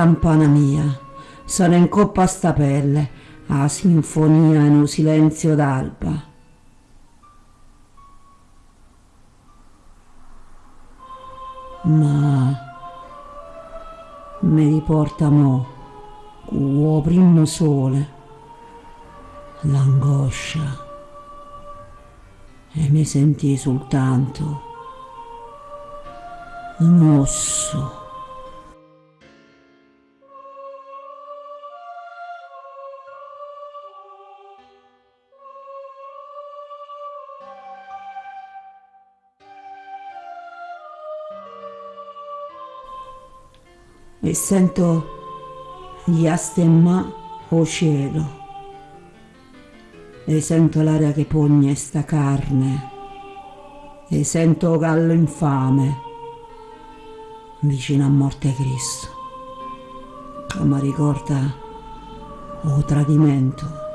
campana mia, sono in coppa a sta pelle, a sinfonia in un silenzio d'alba. Ma mi riporta mo, con primo sole, l'angoscia e mi sentì soltanto un osso. E sento gli astemma o cielo. E sento l'aria che pugna sta carne. E sento gallo infame vicino a morte Cristo, mi ricorda un tradimento.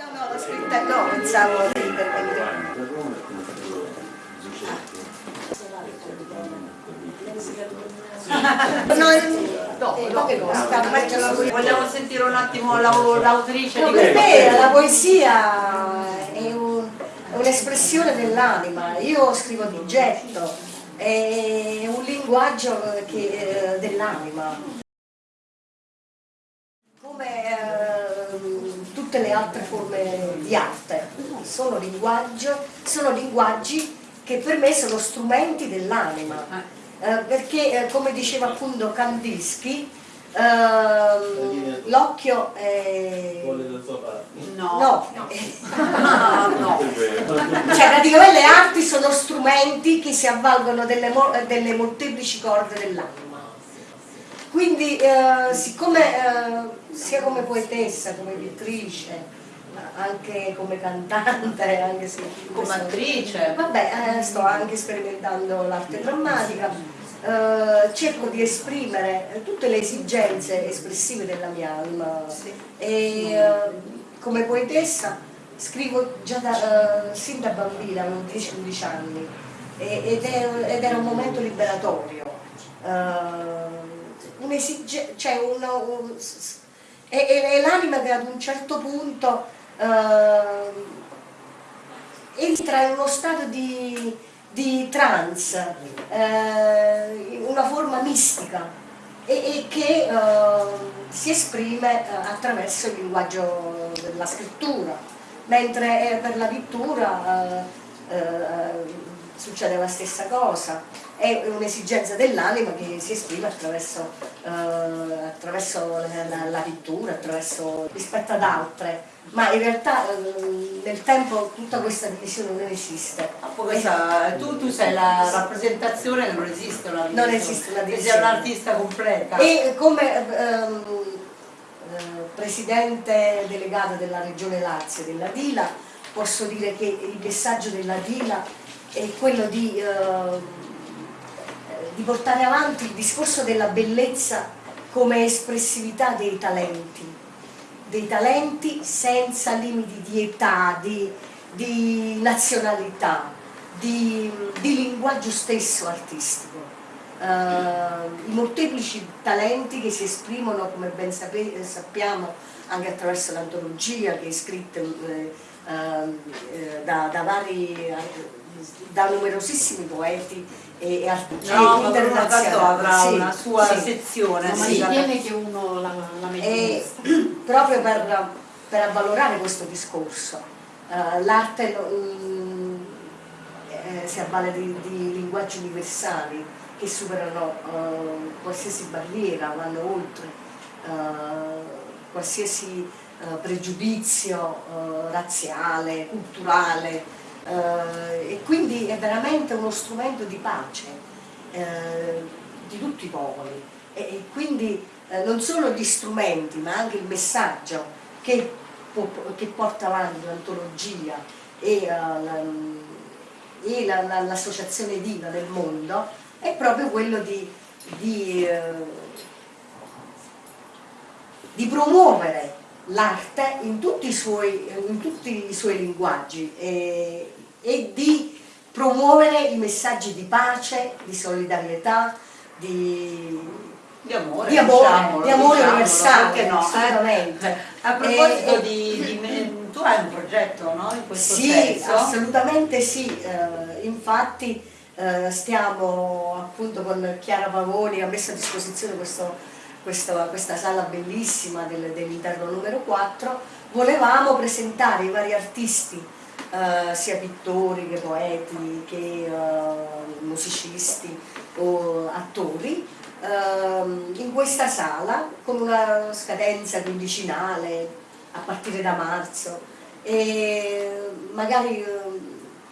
No, no, l'ho scritta, no, pensavo di intervenire. No, dopo, dopo, Vogliamo sentire un attimo l'autrice No, per me la poesia è un- un'espressione dell'anima, io scrivo di getto, è un linguaggio che- eh, dell'anima. Come ehm, tutte le altre forme di arte, sono, sono linguaggi che per me sono strumenti dell'anima. Eh, perché eh, come diceva appunto Kandinsky, ehm, l'occhio è... No. No, Ah, no. cioè praticamente le arti sono strumenti che si avvalgono delle, delle molteplici corde dell'anima. Quindi eh, siccome eh, sia come poetessa, come pittrice, anche come cantante, anche se Come attrice. Vabbè, eh, sto anche sperimentando l'arte drammatica, eh, cerco di esprimere tutte le esigenze espressive della mia anima e eh, come poetessa scrivo già da, eh, sin da bambina, avevo 10-11 anni ed era un momento liberatorio. Eh, un'esige- cioè una- un- e- e l'anima che ad un certo punto eh, entra in uno stato di, di trance, eh, una forma mistica e, e che eh, si esprime eh, attraverso il linguaggio della scrittura, mentre eh, per la pittura eh, succede la stessa cosa, è un'esigenza dell'anima che si esprime attraverso, eh, attraverso la, la- la pittura, attraverso, rispetto ad altre, ma in realtà eh, nel tempo tutta questa divisione non esiste. Questa- tu, tu sei la rappresentazione non esiste una Non divisione. esiste una divisione. sei un'artista completa. E come ehm, eh, presidente delegata della regione Lazio, della Dila, posso dire che il messaggio della Dila è quello di, eh, di portare avanti il discorso della bellezza come espressività dei talenti, dei talenti senza limiti di età, di, di nazionalità, di, di linguaggio stesso artistico. Eh, I molteplici talenti che si esprimono, come ben sappiamo, anche attraverso l'antologia che è scritta ehm, eh, da, da vari, da numerosissimi poeti e, e artisti No, internazionali. Cantò avrà Sì, una sua sì. sezione. Ma sì. si tiene che uno la, la mette E proprio per, per avvalorare questo discorso, eh, l'arte eh, si avvale di, di linguaggi universali che superano eh, qualsiasi barriera, vanno oltre eh, qualsiasi pregiudizio razziale, culturale eh, e quindi è veramente uno strumento di pace eh, di tutti i popoli. E, e quindi eh, non solo gli strumenti ma anche il messaggio che, che porta avanti l'antologia e, eh, la- e la- la- l'associazione Diva nel mondo è proprio quello di, di, eh, di promuovere l'arte in tutti i suoi, in tutti i suoi linguaggi e, e di promuovere i messaggi di pace, di solidarietà, di, Di amore, di amore, diciamolo, di amore diciamolo, universale, no? eh? assolutamente. A proposito E- di, di tu hai un progetto, no? In questo Sì, senso? assolutamente sì, eh, infatti eh, stiamo appunto con Chiara Pavoni, ha messo a disposizione questo- questo- questa sala bellissima del- dell'interno numero 4, volevamo presentare i vari artisti, eh, sia pittori che poeti che eh, musicisti o attori, ehm, in questa sala con una scadenza quindicinale a partire da marzo e magari eh,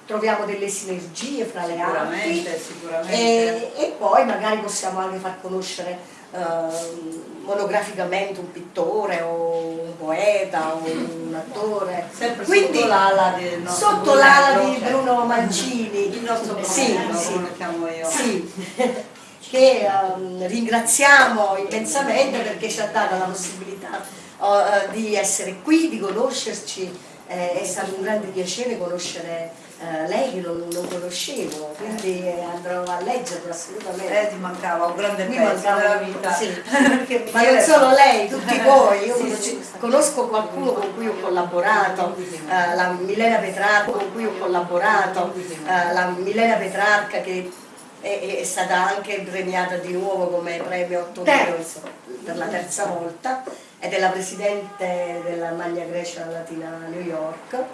troviamo delle sinergie fra le arti Sicuramente, sicuramente. e, e poi magari possiamo anche far conoscere ehm, monograficamente un pittore o un poeta o un attore Sempre Quindi, sotto l'ala di Bruno Mancini Il nostro sì, Brunello, sì. lo chiamo io. sì, che ehm, ringraziamo immensamente perché ci ha dato la possibilità eh, di essere qui, di conoscerci Eh, è stato un grande piacere conoscere eh, lei che non, non, conoscevo, quindi andrò a leggerlo assolutamente. Eh, ti mancava un grande Mi pezzo mancava, della vita. Sì. Ma non solo lei, tutti voi, io conosco, conosco qualcuno con cui ho collaborato, eh, la Milena Petrarca con cui ho collaborato, eh, la Milena Petrarca che è, è, stata anche premiata di nuovo come premio 8 per la terza volta ed è la presidente della Magna Grecia Latina New York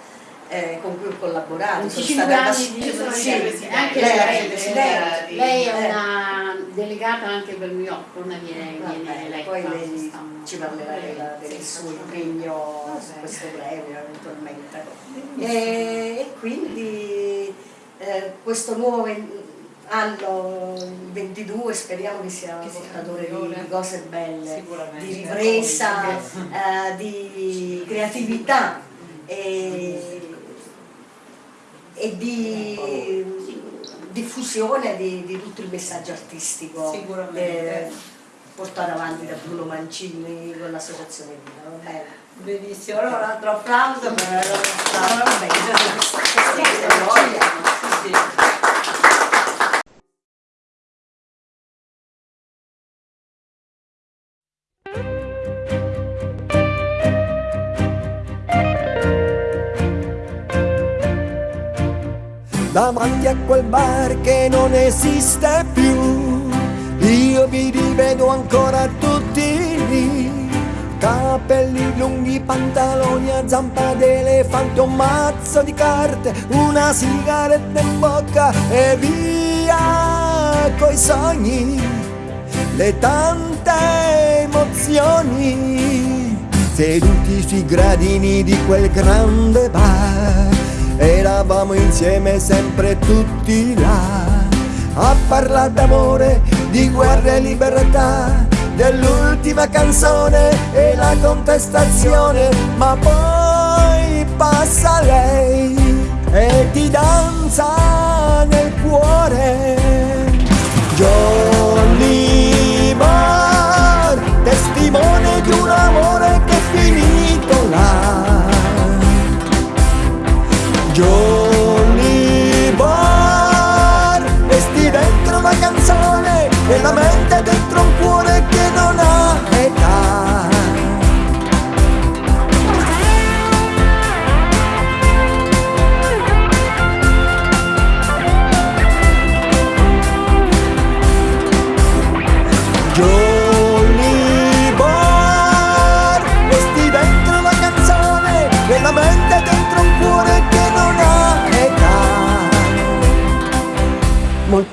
eh, con cui ho collaborato. Sono stata anni di sì, anche lei, lei, presidente. lei è una delegata anche per New York, non viene, viene eletta. Poi lei ci parlerà della, del suo impegno su questo premio eventualmente. E, e quindi eh, questo nuovo anno 22 speriamo che sia che portatore di, di, cose belle, di ripresa, eh, di creatività. E, e di diffusione di, di, tutto il messaggio artistico eh, portato avanti da Bruno Mancini con l'associazione va bene? Benissimo, allora un altro applauso per la nostra... Va bene, davanti a quel bar che non esiste più. Io vi rivedo ancora tutti lì. Capelli lunghi, pantaloni a zampa d'elefante, un mazzo di carte, una sigaretta in bocca e via coi sogni, le tante emozioni, seduti sui gradini di quel grande bar Eravamo insieme sempre tutti là A parlare d'amore, di guerra e libertà Dell'ultima canzone e la contestazione. Ma poi passa lei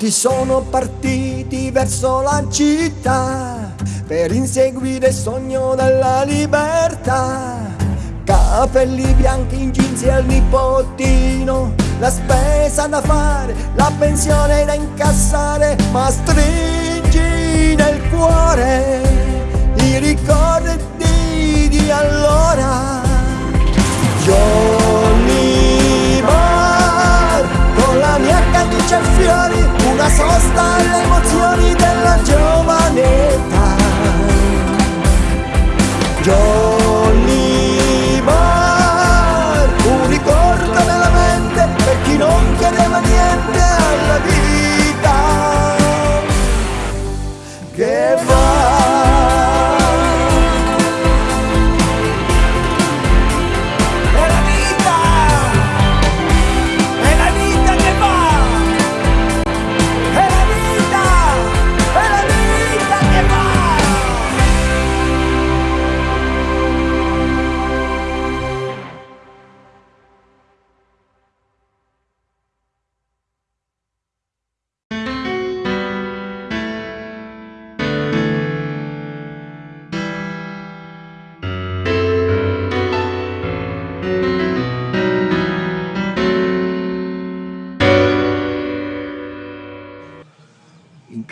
Molti sono partiti verso la città per inseguire il sogno della libertà. Capelli bianchi in jeans e al nipotino La spesa da fare, la pensione da incassare Ma stringi nel cuore i ricordi di allora. Johnny camicia e fiori Una sosta alle emozioni della giovane età. Johnny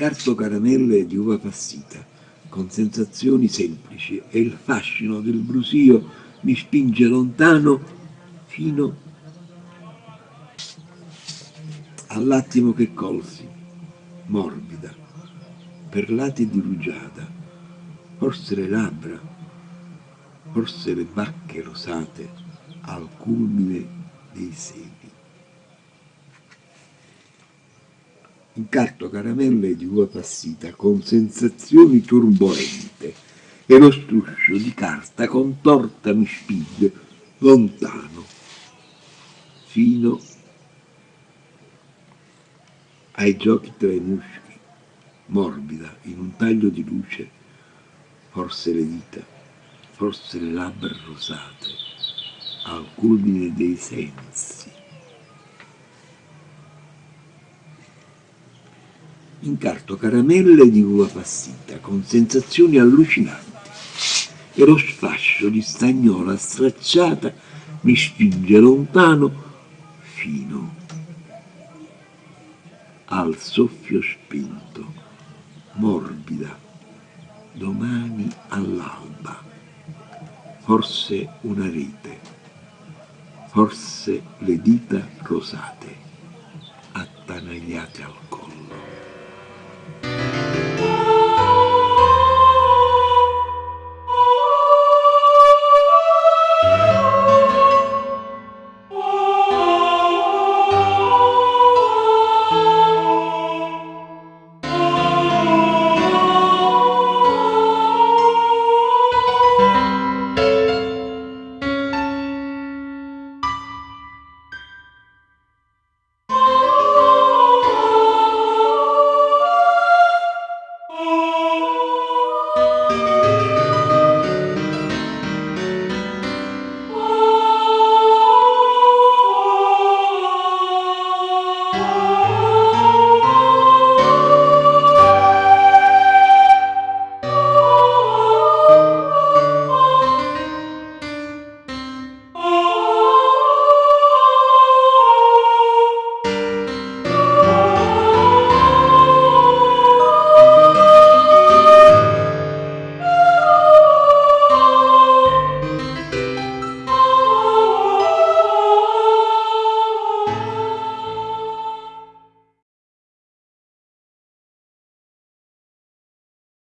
Incarto caramelle di uva passita, con sensazioni semplici e il fascino del brusio mi spinge lontano fino all'attimo che colsi, morbida, perlati di rugiada, forse le labbra, forse le bacche rosate, al culmine dei seni. Incarto caramelle di uva passita con sensazioni turbolente e lo struscio di carta contorta mi spinge lontano fino ai giochi tra i muschi, morbida in un taglio di luce, forse le dita, forse le labbra rosate, al culmine dei sensi. Incarto caramelle di uva passita con sensazioni allucinanti e lo sfascio di stagnola stracciata mi spinge lontano fino al soffio spento, morbida, domani all'alba, forse una rete, forse le dita rosate, attanagliate al collo.